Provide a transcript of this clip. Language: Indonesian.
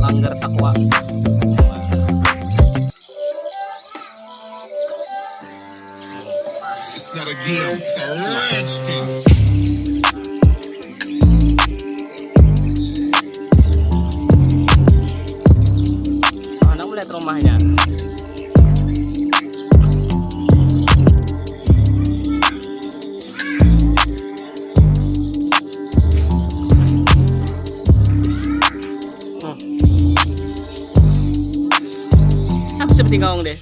langgar takwa It's not a game, it's a. seperti ngong deh.